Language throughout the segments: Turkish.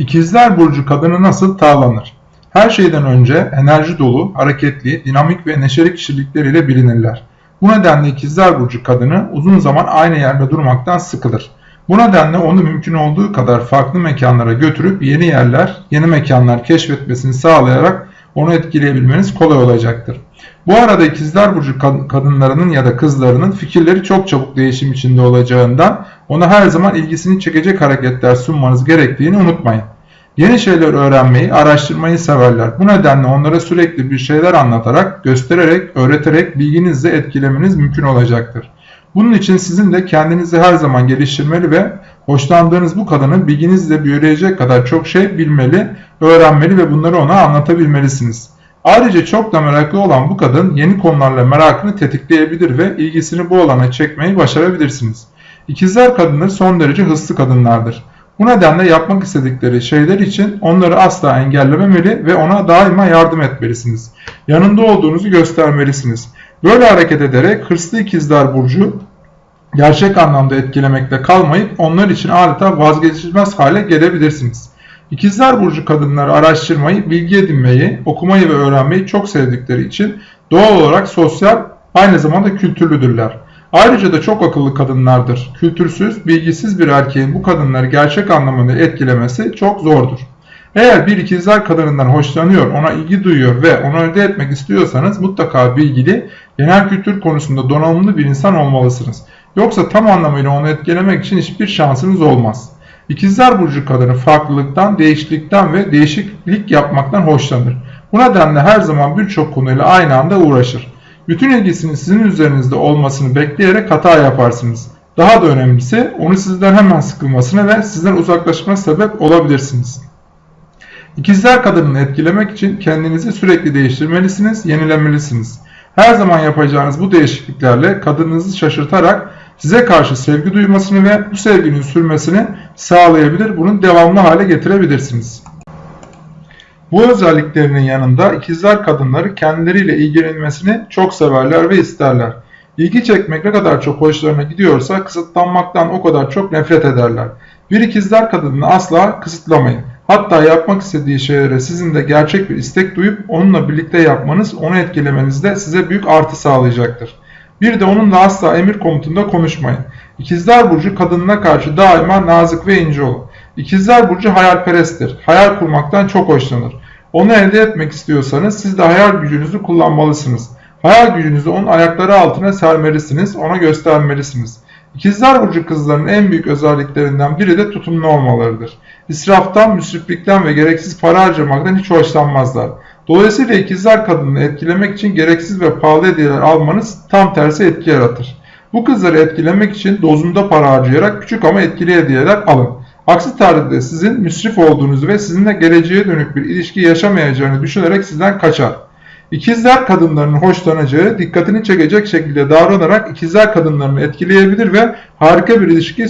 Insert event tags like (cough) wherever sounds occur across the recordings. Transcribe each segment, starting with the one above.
İkizler Burcu kadını nasıl tavlanır? Her şeyden önce enerji dolu, hareketli, dinamik ve neşeli kişilikleriyle bilinirler. Bu nedenle ikizler burcu kadını uzun zaman aynı yerde durmaktan sıkılır. Bu nedenle onu mümkün olduğu kadar farklı mekanlara götürüp yeni yerler, yeni mekanlar keşfetmesini sağlayarak onu etkileyebilmeniz kolay olacaktır. Bu arada ikizler burcu kadınlarının ya da kızlarının fikirleri çok çabuk değişim içinde olacağından ona her zaman ilgisini çekecek hareketler sunmanız gerektiğini unutmayın. Yeni şeyler öğrenmeyi, araştırmayı severler. Bu nedenle onlara sürekli bir şeyler anlatarak, göstererek, öğreterek bilginizle etkilemeniz mümkün olacaktır. Bunun için sizin de kendinizi her zaman geliştirmeli ve hoşlandığınız bu kadının bilginizle büyüleyecek kadar çok şey bilmeli, öğrenmeli ve bunları ona anlatabilmelisiniz. Ayrıca çok da meraklı olan bu kadın yeni konularla merakını tetikleyebilir ve ilgisini bu alana çekmeyi başarabilirsiniz. İkizler kadınları son derece hızlı kadınlardır. Bu nedenle yapmak istedikleri şeyler için onları asla engellememeli ve ona daima yardım etmelisiniz. Yanında olduğunuzu göstermelisiniz. Böyle hareket ederek hırslı ikizler burcu gerçek anlamda etkilemekte kalmayıp onlar için adeta vazgeçilmez hale gelebilirsiniz. İkizler burcu kadınları araştırmayı, bilgi edinmeyi, okumayı ve öğrenmeyi çok sevdikleri için doğal olarak sosyal, aynı zamanda kültürlüdürler. Ayrıca da çok akıllı kadınlardır. Kültürsüz, bilgisiz bir erkeğin bu kadınları gerçek anlamda etkilemesi çok zordur. Eğer bir ikizler kadınından hoşlanıyor, ona ilgi duyuyor ve onu elde etmek istiyorsanız mutlaka bilgili, genel kültür konusunda donanımlı bir insan olmalısınız. Yoksa tam anlamıyla onu etkilemek için hiçbir şansınız olmaz. İkizler Burcu kadını farklılıktan, değişiklikten ve değişiklik yapmaktan hoşlanır. Bu nedenle her zaman birçok konuyla aynı anda uğraşır. Bütün ilgisinin sizin üzerinizde olmasını bekleyerek hata yaparsınız. Daha da önemlisi onu sizden hemen sıkılmasına ve sizden uzaklaşmasına sebep olabilirsiniz. İkizler kadını etkilemek için kendinizi sürekli değiştirmelisiniz, yenilemelisiniz. Her zaman yapacağınız bu değişikliklerle kadınınızı şaşırtarak size karşı sevgi duymasını ve bu sevginin sürmesini sağlayabilir, bunun devamlı hale getirebilirsiniz. Bu özelliklerinin yanında ikizler kadınları kendileriyle ilgilenmesini çok severler ve isterler. İlgi çekmek ne kadar çok hoşlarına gidiyorsa kısıtlanmaktan o kadar çok nefret ederler. Bir ikizler kadını asla kısıtlamayın. Hatta yapmak istediği şeylere sizin de gerçek bir istek duyup onunla birlikte yapmanız, onu etkilemenizde size büyük artı sağlayacaktır. Bir de onunla asla emir komutunda konuşmayın. İkizler Burcu kadınına karşı daima nazik ve ince olun. İkizler Burcu hayalperesttir. Hayal kurmaktan çok hoşlanır. Onu elde etmek istiyorsanız siz de hayal gücünüzü kullanmalısınız. Hayal gücünüzü onun ayakları altına sermelisiniz, ona göstermelisiniz. İkizler Burcu kızların en büyük özelliklerinden biri de tutumlu olmalarıdır. İsraftan, müsriflikten ve gereksiz para harcamaktan hiç hoşlanmazlar. Dolayısıyla ikizler kadını etkilemek için gereksiz ve pahalı hediyeler almanız tam tersi etki yaratır. Bu kızları etkilemek için dozunda para harcayarak küçük ama etkili hediyeler alın. Aksi takdirde sizin müsrif olduğunuzu ve sizinle geleceğe dönük bir ilişki yaşamayacağını düşünerek sizden kaçar. İkizler kadınlarının hoşlanacağı, dikkatini çekecek şekilde davranarak ikizler kadınlarını etkileyebilir ve harika bir ilişki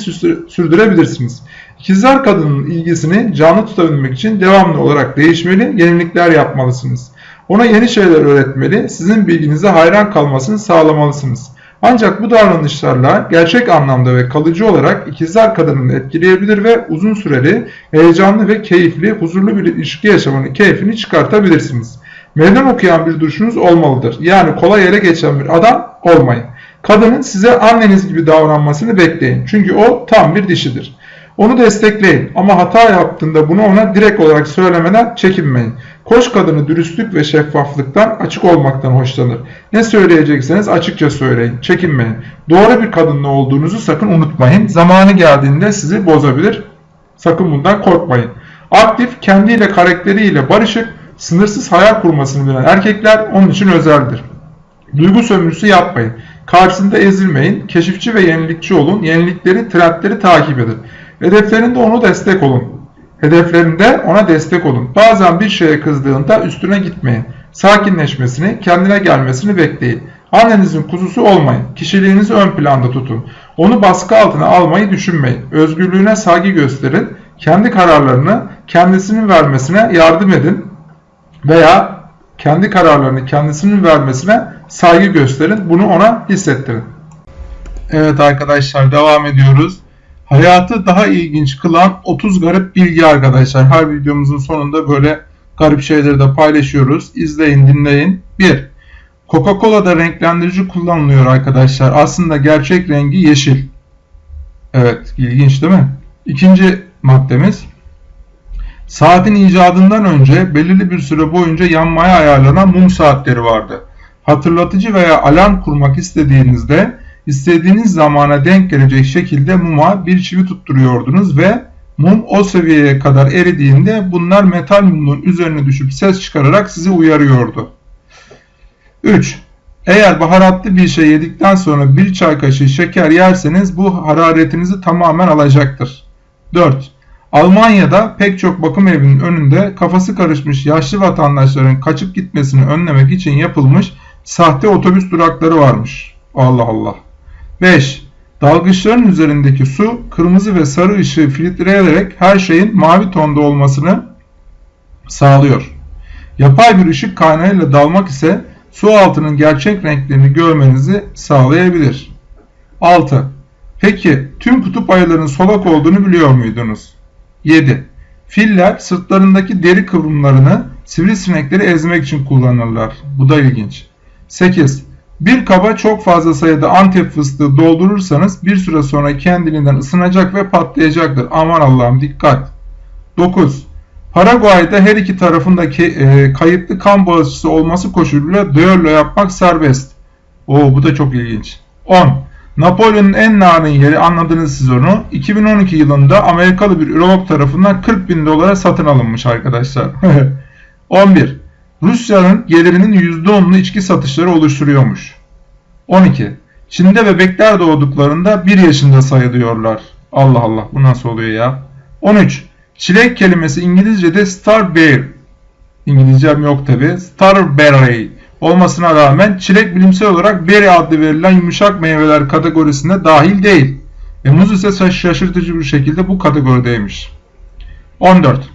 sürdürebilirsiniz. İkizler kadının ilgisini canlı tutabilmek için devamlı olarak değişmeli, yenilikler yapmalısınız. Ona yeni şeyler öğretmeli, sizin bilginize hayran kalmasını sağlamalısınız. Ancak bu davranışlarla gerçek anlamda ve kalıcı olarak ikizler kadınını etkileyebilir ve uzun süreli, heyecanlı ve keyifli, huzurlu bir ilişki yaşamanın keyfini çıkartabilirsiniz. Meydan okuyan bir duruşunuz olmalıdır. Yani kolay ele geçen bir adam olmayın. Kadının size anneniz gibi davranmasını bekleyin. Çünkü o tam bir dişidir. Onu destekleyin ama hata yaptığında bunu ona direkt olarak söylemeden çekinmeyin. Koç kadını dürüstlük ve şeffaflıktan, açık olmaktan hoşlanır. Ne söyleyecekseniz açıkça söyleyin, çekinmeyin. Doğru bir kadınla olduğunuzu sakın unutmayın. Zamanı geldiğinde sizi bozabilir. Sakın bundan korkmayın. Aktif, kendiyle karakteriyle barışık, sınırsız hayal kurmasını bilen erkekler onun için özeldir. Duygu sömürüsü yapmayın. Karşısında ezilmeyin. Keşifçi ve yenilikçi olun. Yenilikleri, trendleri takip edin. Hedeflerinde onu destek olun. Hedeflerinde ona destek olun. Bazen bir şeye kızdığında üstüne gitmeyin. Sakinleşmesini, kendine gelmesini bekleyin. Annenizin kuzusu olmayın. Kişiliğinizi ön planda tutun. Onu baskı altına almayı düşünmeyin. Özgürlüğüne saygı gösterin. Kendi kararlarını kendisinin vermesine yardım edin. Veya kendi kararlarını kendisinin vermesine saygı gösterin. Bunu ona hissettirin. Evet arkadaşlar devam ediyoruz. Hayatı daha ilginç kılan 30 garip bilgi arkadaşlar. Her videomuzun sonunda böyle garip şeyleri de paylaşıyoruz. İzleyin, dinleyin. 1. Coca-Cola'da renklendirici kullanılıyor arkadaşlar. Aslında gerçek rengi yeşil. Evet, ilginç değil mi? İkinci maddemiz. Saatin icadından önce belirli bir süre boyunca yanmaya ayarlanan mum saatleri vardı. Hatırlatıcı veya alarm kurmak istediğinizde istediğiniz zamana denk gelecek şekilde muma bir çivi tutturuyordunuz ve mum o seviyeye kadar eridiğinde bunlar metal mumun üzerine düşüp ses çıkararak sizi uyarıyordu. 3. Eğer baharatlı bir şey yedikten sonra bir çay kaşığı şeker yerseniz bu hararetinizi tamamen alacaktır. 4. Almanya'da pek çok bakım evinin önünde kafası karışmış yaşlı vatandaşların kaçıp gitmesini önlemek için yapılmış sahte otobüs durakları varmış. Allah Allah. 5. Dalgıçların üzerindeki su kırmızı ve sarı ışığı filtreleyerek her şeyin mavi tonda olmasını sağlıyor. Yapay bir ışık kaynağıyla dalmak ise su altının gerçek renklerini görmenizi sağlayabilir. 6. Peki tüm kutup ayılarının solak olduğunu biliyor muydunuz? 7. Filler sırtlarındaki deri kıvrımlarını sivrisinekleri ezmek için kullanırlar. Bu da ilginç. 8. Bir kaba çok fazla sayıda antep fıstığı doldurursanız bir süre sonra kendiliğinden ısınacak ve patlayacaktır. Aman Allah'ım dikkat. 9. Paraguay'da her iki tarafındaki e, kayıtlı kan bağışçısı olması koşuluyla düello yapmak serbest. Oo bu da çok ilginç. 10. Napolyon'un en narin yeri anladınız siz onu. 2012 yılında Amerikalı bir ürolog tarafından 40 bin dolara satın alınmış arkadaşlar. (laughs) 11. Rusya'nın gelirinin %10'unu içki satışları oluşturuyormuş. 12. Çin'de bebekler doğduklarında 1 yaşında sayılıyorlar. Allah Allah bu nasıl oluyor ya? 13. Çilek kelimesi İngilizce'de starberry. İngilizcem yok tabi. Starberry olmasına rağmen çilek bilimsel olarak berry adlı verilen yumuşak meyveler kategorisine dahil değil. Ve muz ise şaşırtıcı bir şekilde bu kategorideymiş. 14.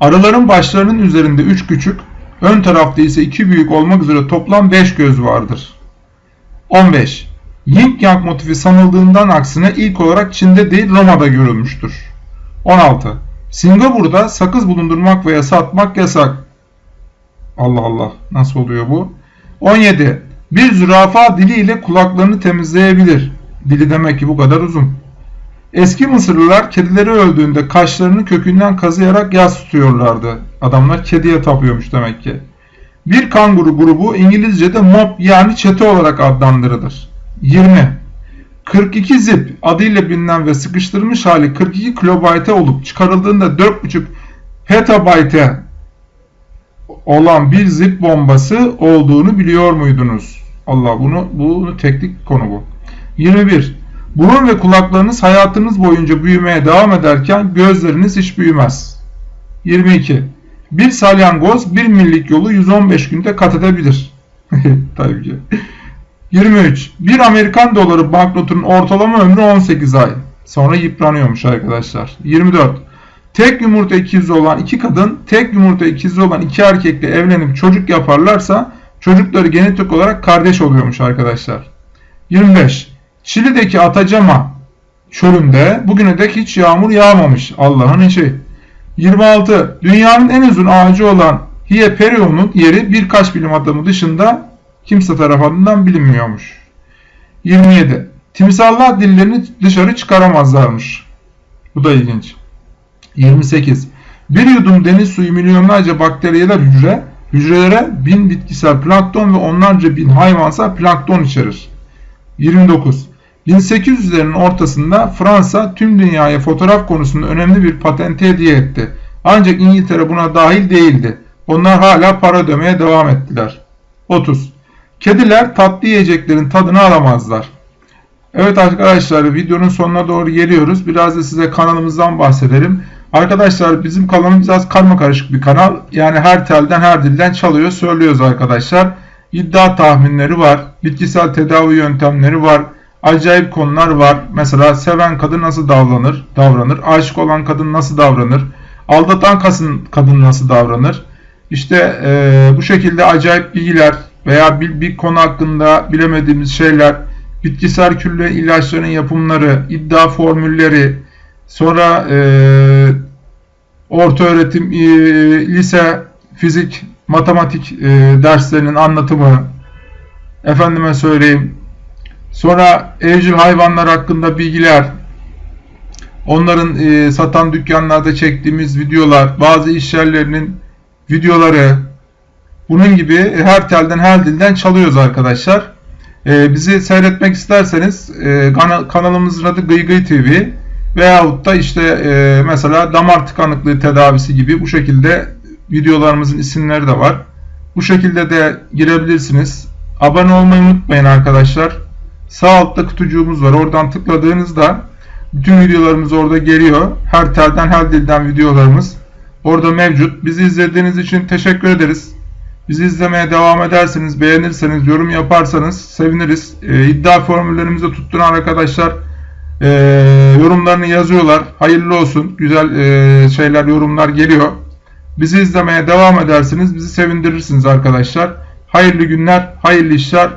Arıların başlarının üzerinde 3 küçük, ön tarafta ise 2 büyük olmak üzere toplam 5 göz vardır. 15. Yin Yang motifi sanıldığından aksine ilk olarak Çin'de değil Roma'da görülmüştür. 16. Singapur'da sakız bulundurmak veya satmak yasak. Allah Allah nasıl oluyor bu? 17. Bir zürafa diliyle kulaklarını temizleyebilir. Dili demek ki bu kadar uzun. Eski Mısırlılar kedileri öldüğünde kaşlarını kökünden kazıyarak yas tutuyorlardı. Adamlar kediye tapıyormuş demek ki. Bir kanguru grubu İngilizce'de mob yani çete olarak adlandırılır. 20. 42 zip adıyla bilinen ve sıkıştırılmış hali 42 kilobayte olup çıkarıldığında 4.5 petabayte olan bir zip bombası olduğunu biliyor muydunuz? Allah bunu bunu teknik konu bu. 21. Burun ve kulaklarınız hayatınız boyunca büyümeye devam ederken gözleriniz hiç büyümez. 22. Bir salyangoz bir millik yolu 115 günde kat edebilir. (laughs) Tabii ki. 23. Bir Amerikan doları banknotunun ortalama ömrü 18 ay. Sonra yıpranıyormuş arkadaşlar. 24. Tek yumurta ikizi olan iki kadın, tek yumurta ikizi olan iki erkekle evlenip çocuk yaparlarsa çocukları genetik olarak kardeş oluyormuş arkadaşlar. 25. Şili'deki Atacama çölünde bugüne dek hiç yağmur yağmamış. Allah'ın işi. 26. Dünyanın en uzun ağacı olan Hieperion'un yeri birkaç bilim adamı dışında kimse tarafından bilinmiyormuş. 27. Timsallar dillerini dışarı çıkaramazlarmış. Bu da ilginç. 28. Bir yudum deniz suyu milyonlarca bakteriyeler hücre, hücrelere bin bitkisel plankton ve onlarca bin hayvansal plankton içerir. 29. 1800'lerin ortasında Fransa tüm dünyaya fotoğraf konusunda önemli bir patente hediye etti. Ancak İngiltere buna dahil değildi. Onlar hala para ödemeye devam ettiler. 30. Kediler tatlı yiyeceklerin tadını alamazlar. Evet arkadaşlar videonun sonuna doğru geliyoruz. Biraz da size kanalımızdan bahsedelim. Arkadaşlar bizim kanalımız biraz karma karışık bir kanal. Yani her telden her dilden çalıyor söylüyoruz arkadaşlar. İddia tahminleri var. Bitkisel tedavi yöntemleri var. Acayip konular var. Mesela seven kadın nasıl davranır? Davranır. Aşık olan kadın nasıl davranır? Aldatan kadın nasıl davranır? İşte e, bu şekilde acayip bilgiler veya bir, bir konu hakkında bilemediğimiz şeyler bitkisel külle ilaçların yapımları, iddia formülleri, sonra e, orta öğretim, e, lise, fizik, matematik e, derslerinin anlatımı, efendime söyleyeyim, sonra evcil hayvanlar hakkında bilgiler, onların e, satan dükkanlarda çektiğimiz videolar, bazı iş yerlerinin videoları, bunun gibi her telden her dilden çalıyoruz arkadaşlar. E, bizi seyretmek isterseniz e, kana- kanalımızın adı Gıy Gıy TV veyahut da işte e, mesela damar tıkanıklığı tedavisi gibi bu şekilde videolarımızın isimleri de var. Bu şekilde de girebilirsiniz. Abone olmayı unutmayın arkadaşlar. Sağ altta kutucuğumuz var. Oradan tıkladığınızda bütün videolarımız orada geliyor. Her telden her dilden videolarımız orada mevcut. Bizi izlediğiniz için teşekkür ederiz. Bizi izlemeye devam ederseniz, beğenirseniz, yorum yaparsanız seviniriz. Ee, iddia formüllerimizi tutturan arkadaşlar e, yorumlarını yazıyorlar. Hayırlı olsun. Güzel e, şeyler, yorumlar geliyor. Bizi izlemeye devam edersiniz. Bizi sevindirirsiniz arkadaşlar. Hayırlı günler, hayırlı işler,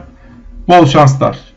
bol şanslar.